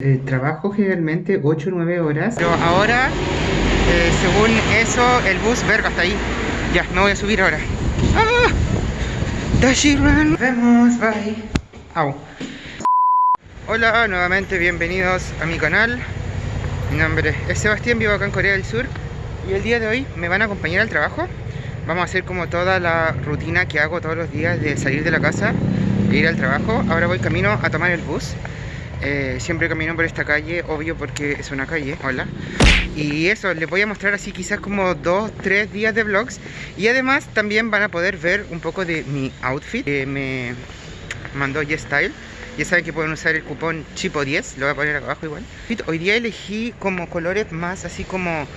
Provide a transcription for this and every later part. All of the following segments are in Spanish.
Eh, trabajo generalmente 8 o 9 horas, pero ahora, eh, según eso, el bus, verga, hasta ahí. Ya, me voy a subir ahora. ¡Ah! Nos vemos, bye. Au. Hola, nuevamente bienvenidos a mi canal. Mi nombre es Sebastián, vivo acá en Corea del Sur. Y el día de hoy me van a acompañar al trabajo. Vamos a hacer como toda la rutina que hago todos los días de salir de la casa e ir al trabajo. Ahora voy camino a tomar el bus. Eh, siempre camino por esta calle, obvio porque es una calle, hola. Y eso, les voy a mostrar así quizás como dos, tres días de vlogs. Y además también van a poder ver un poco de mi outfit que me mandó YesStyle ya saben que pueden usar el cupón CHIPO10, lo voy a poner acá abajo igual. Hoy día elegí como colores más así como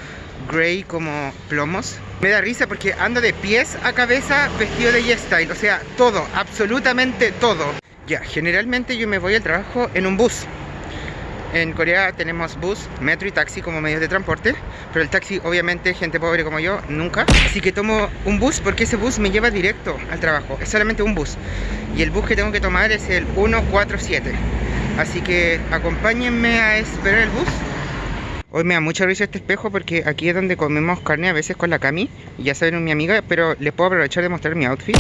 gray, como plomos. Me da risa porque ando de pies a cabeza vestido de YesStyle O sea, todo, absolutamente todo ya, generalmente yo me voy al trabajo en un bus. En Corea tenemos bus, metro y taxi como medios de transporte, pero el taxi obviamente gente pobre como yo nunca. Así que tomo un bus porque ese bus me lleva directo al trabajo, es solamente un bus. Y el bus que tengo que tomar es el 147. Así que acompáñenme a esperar el bus Hoy me da mucha risa este espejo porque aquí es donde comemos carne a veces con la Cami. Ya saben, mi amiga, pero les puedo aprovechar de mostrar mi outfit.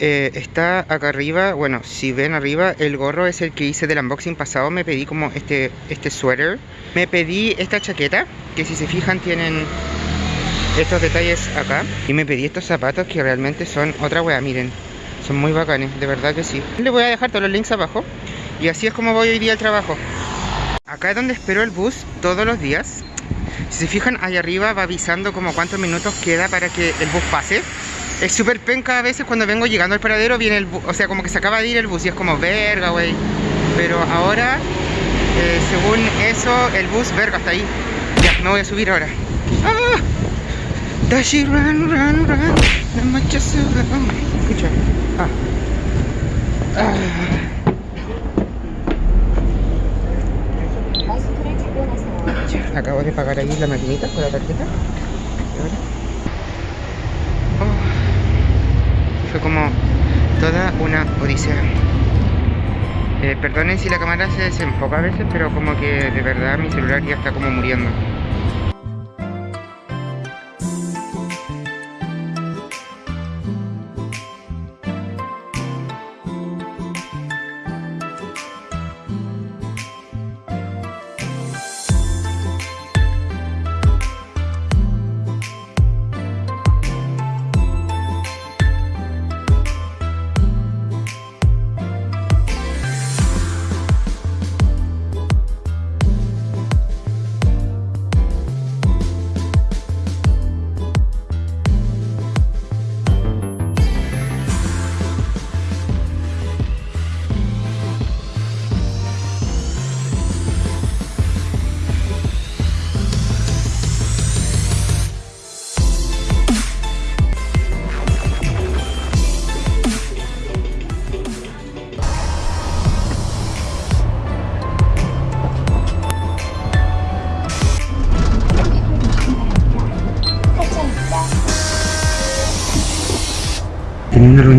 Eh, está acá arriba, bueno, si ven arriba, el gorro es el que hice del unboxing pasado. Me pedí como este, este suéter. Me pedí esta chaqueta, que si se fijan tienen estos detalles acá. Y me pedí estos zapatos que realmente son otra wea, miren. Son muy bacanes, de verdad que sí. Les voy a dejar todos los links abajo. Y así es como voy hoy día al trabajo. Acá es donde espero el bus todos los días. Si se fijan, ahí arriba va avisando como cuántos minutos queda para que el bus pase. Es súper penca a veces cuando vengo llegando al paradero, viene el bus, o sea, como que se acaba de ir el bus y es como, verga, güey. Pero ahora, eh, según eso, el bus, verga, hasta ahí. Ya, me voy a subir ahora. ¡Ah! Dashi, run, run, run. Escucha. Ah. Ah. Acabo de pagar ahí la maquinita con la tarjeta. Oh, fue como toda una odisea. Eh, perdonen si la cámara se desenfoca a veces, pero como que de verdad mi celular ya está como muriendo.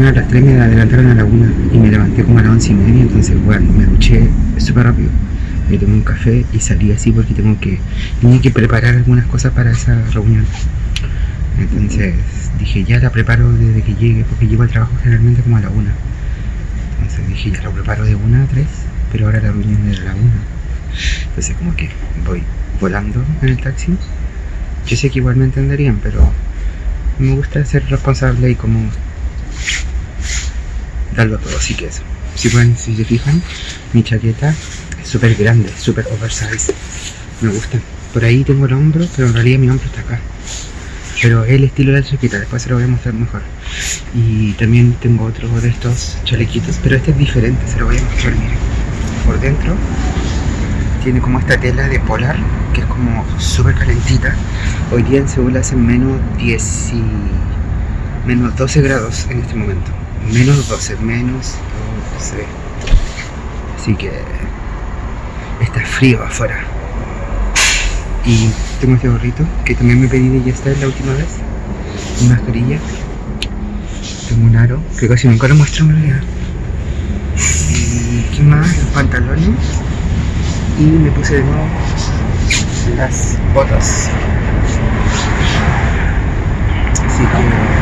A las 3, me adelantaron a la 1 y me levanté como a las 11 y media, entonces bueno, me duché súper rápido. Me tomé un café y salí así porque tengo que, tenía que preparar algunas cosas para esa reunión. Entonces dije, ya la preparo desde que llegue, porque llego al trabajo generalmente como a la 1. Entonces dije, ya lo preparo de 1 a 3, pero ahora la reunión es a la 1. Entonces como que voy volando en el taxi. Yo sé que igual me entenderían, pero me gusta ser responsable y como darlo todo, así que eso. Si pueden, si se fijan, mi chaqueta es súper grande, súper oversize. Me gusta. Por ahí tengo el hombro, pero en realidad mi hombro está acá. Pero el estilo de la chaqueta, después se lo voy a mostrar mejor. Y también tengo otro de estos chalequitos, pero este es diferente, se lo voy a mostrar, miren. Por dentro tiene como esta tela de polar, que es como súper calentita. Hoy día en Seúl hacen menos 10 y... menos 12 grados en este momento menos 12, menos 12. Así que está frío afuera. Y tengo este gorrito que también me pedí de ya está la última vez. Una mascarilla. Tengo un aro que casi nunca lo muestro en realidad. Y qué más, los pantalones. y me puse de nuevo las botas. Así que...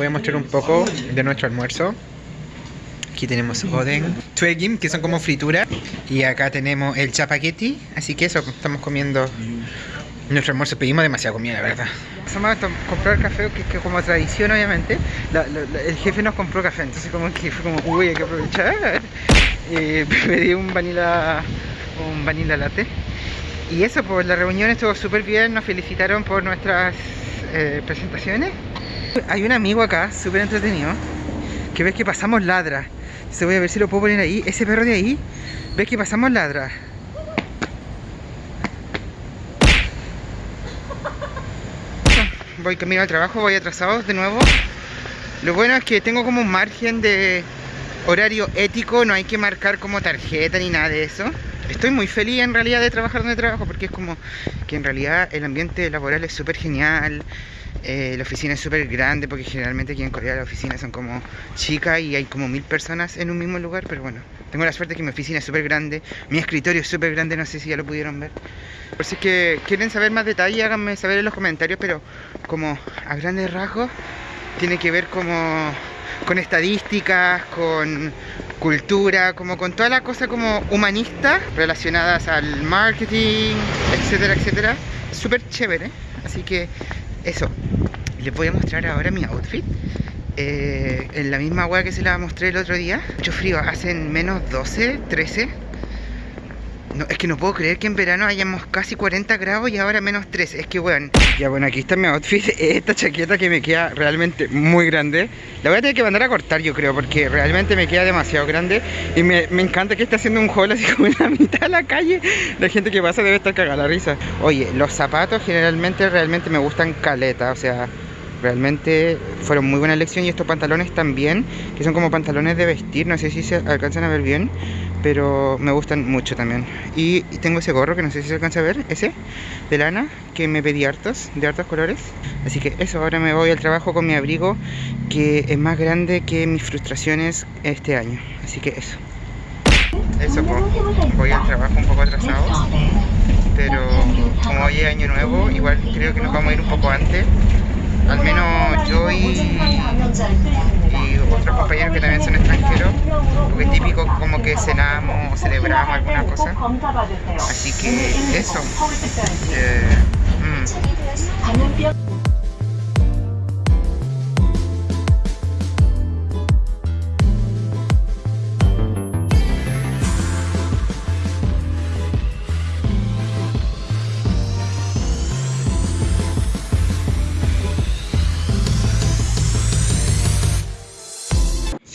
voy a mostrar un poco de nuestro almuerzo. Aquí tenemos oden, twegim, que son como frituras. Y acá tenemos el chapaqueti. Así que eso, estamos comiendo nuestro almuerzo. Pedimos demasiada comida, la verdad. Vamos a comprar café, que, que como tradición, obviamente. el jefe nos compró café, entonces como que fue como, uy, hay que aprovechar. Y pedí un vanilla, un vanilla latte. Y eso, pues la reunión estuvo súper bien. Nos felicitaron por nuestras eh, presentaciones. Hay un amigo acá, súper entretenido, que ves que pasamos ladra. Se voy a ver si lo puedo poner ahí. Ese perro de ahí, ves que pasamos ladra. Voy camino al trabajo, voy atrasado de nuevo. Lo bueno es que tengo como un margen de horario ético, no hay que marcar como tarjeta ni nada de eso. Estoy muy feliz en realidad de trabajar donde trabajo porque es como que en realidad el ambiente laboral es súper genial. Eh, la oficina es súper grande porque generalmente aquí en Corea las oficinas son como chicas y hay como mil personas en un mismo lugar, pero bueno, tengo la suerte que mi oficina es súper grande, mi escritorio es súper grande, no sé si ya lo pudieron ver. Por si es que quieren saber más detalles, háganme saber en los comentarios, pero como a grandes rasgos tiene que ver como con estadísticas, con cultura, como con toda la cosa como humanista relacionadas al marketing, etcétera, etcétera. Súper chévere, así que eso, les voy a mostrar ahora mi outfit. Eh, En la misma agua que se la mostré el otro día. Mucho frío, hacen menos 12, 13 no, es que no puedo creer que en verano hayamos casi 40 grados y ahora menos 13 Es que bueno Ya bueno, aquí está mi outfit. Esta chaqueta que me queda realmente muy grande. La voy a tener que mandar a cortar yo creo Porque realmente me queda demasiado grande. Y me, encanta que esté haciendo un haul así como en la mitad de la calle. La gente que pasa debe estar cagada la risa. Oye, los zapatos generalmente realmente me gustan caleta O sea, realmente fueron muy buena elección y estos pantalones también, que son como pantalones de vestir, no sé si se alcanzan a ver bien, pero me gustan mucho también. Y, tengo ese gorro que no sé si se alcanza a ver, ese, de lana, que me pedí hartos, de hartos colores. Así que eso, ahora me voy al trabajo con mi abrigo, que es más grande que mis frustraciones este año. Así que eso. Eso, pues, voy al trabajo un poco atrasado, pero como hoy es año nuevo, igual creo que nos vamos a ir un poco antes al menos yo y, otros compañeros que también son extranjeros, porque típico como que cenamos o celebramos alguna cosa. Así que eso. Eh, mm.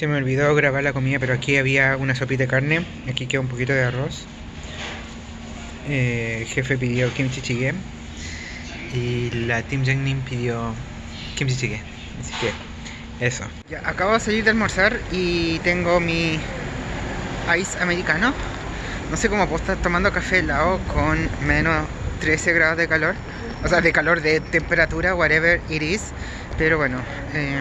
Se me olvidó grabar la comida, pero aquí había una sopita de carne. Aquí queda un poquito de arroz. Eh, el jefe pidió kimchi jjigae. Y la Team Jangnim pidió kimchi jjigae. Así que, eso. Acabo de salir de almorzar y tengo mi ice americano. No sé cómo puedo estar tomando café helado con menos 13 grados de calor. O sea, de calor, de temperatura, whatever it is. Pero bueno, eh,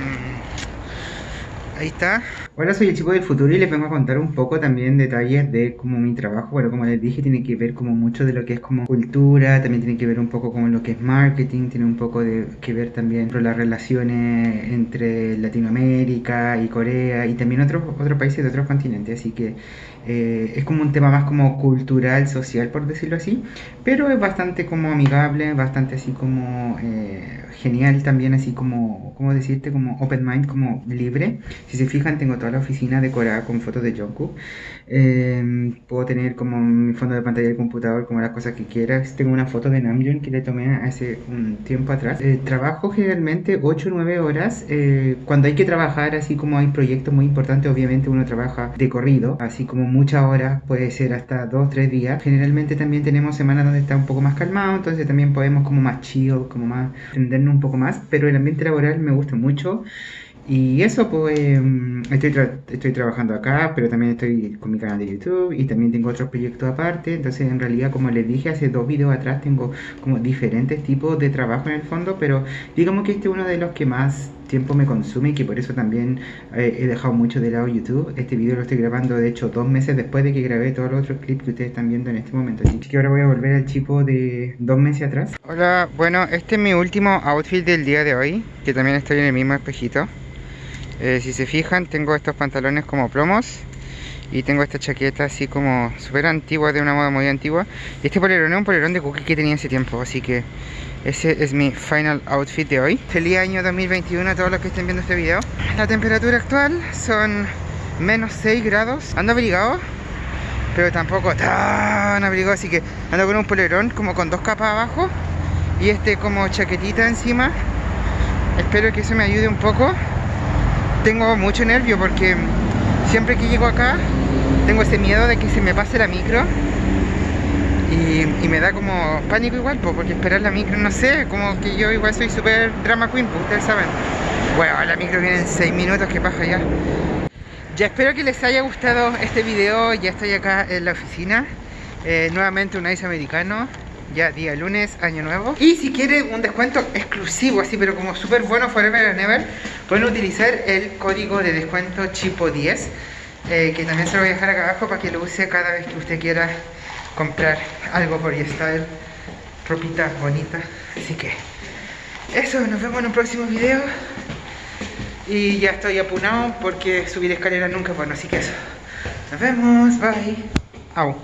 Ahí está. Hola, soy el chico del futuro y les vengo a contar un poco también detalles de como mi trabajo. Bueno, como les dije, tiene que ver como mucho de lo que es como cultura, también tiene que ver un poco con lo que es marketing, tiene un poco de que ver también con las relaciones entre Latinoamérica y Corea y también otros otros países de otros continentes. Así que eh, es como un tema más como cultural, social, por decirlo así, pero es bastante como amigable, bastante así como eh, genial también, así como, ¿cómo decirte? Como open mind, como libre. Si se fijan, tengo toda la oficina decorada con fotos de Jungkook. Em, puedo tener como mi fondo de pantalla del computador, como las cosas que quieras. Tengo una foto de Namjoon que le tomé hace un tiempo atrás. Eh, trabajo generalmente 8 o 9 horas. cuando hay que trabajar, así como hay proyectos muy importantes, obviamente uno trabaja de corrido, así como muchas horas, puede ser hasta 2, 3 días. Generalmente también tenemos semanas donde está un poco más calmado, entonces también podemos como más chill, como más entendernos un poco más, pero el ambiente laboral me gusta mucho Y eso, pues, em, estoy, estoy trabajando acá, pero también estoy con mi canal de YouTube y también tengo otros proyectos aparte. Entonces, en realidad, como les dije hace dos videos atrás, tengo como diferentes tipos de trabajo en el fondo, pero digamos que este es uno de los que más tiempo me consume y que por eso también eh, he dejado mucho de lado YouTube. Este video lo estoy grabando, de hecho, dos meses después de que grabé todos los otros clips que ustedes están viendo en este momento. Así que ahora voy a volver al chipo de dos meses atrás. Hola, bueno, este es mi último outfit del día de hoy, que también estoy en el mismo espejito. Eh, si se fijan, tengo estos pantalones como plomos y tengo esta chaqueta así como súper antigua, de una moda muy antigua. Y este polerón es un polerón de cookie que tenía hace tiempo, así que ese es mi final outfit de hoy. Feliz año 2021 a todos los que estén viendo este video. La temperatura actual son menos 6 grados. Ando abrigado, pero tampoco tan abrigado, así que ando con un polerón como con dos capas abajo y este como chaquetita encima. Espero que eso me ayude un poco tengo mucho nervio porque siempre que llego acá tengo ese miedo de que se me pase la micro y, me da como pánico igual, porque esperar la micro, no sé, como que yo igual soy súper drama queen, pues ustedes saben. Bueno, la micro viene en 6 minutos, que pasa ya. Ya espero que les haya gustado este video, ya estoy acá en la oficina. Eh, nuevamente un ice americano ya día lunes, año nuevo. Y si quieren un descuento exclusivo, así pero como súper bueno forever and ever, pueden utilizar el código de descuento CHIPO10, eh, que también se lo voy a dejar acá abajo para que lo use cada vez que usted quiera comprar algo por YesStyle, ropita bonita. Así que eso, nos vemos en un próximo video. Y ya estoy apunado porque subir escaleras nunca es bueno, así que eso. Nos vemos, bye. Au.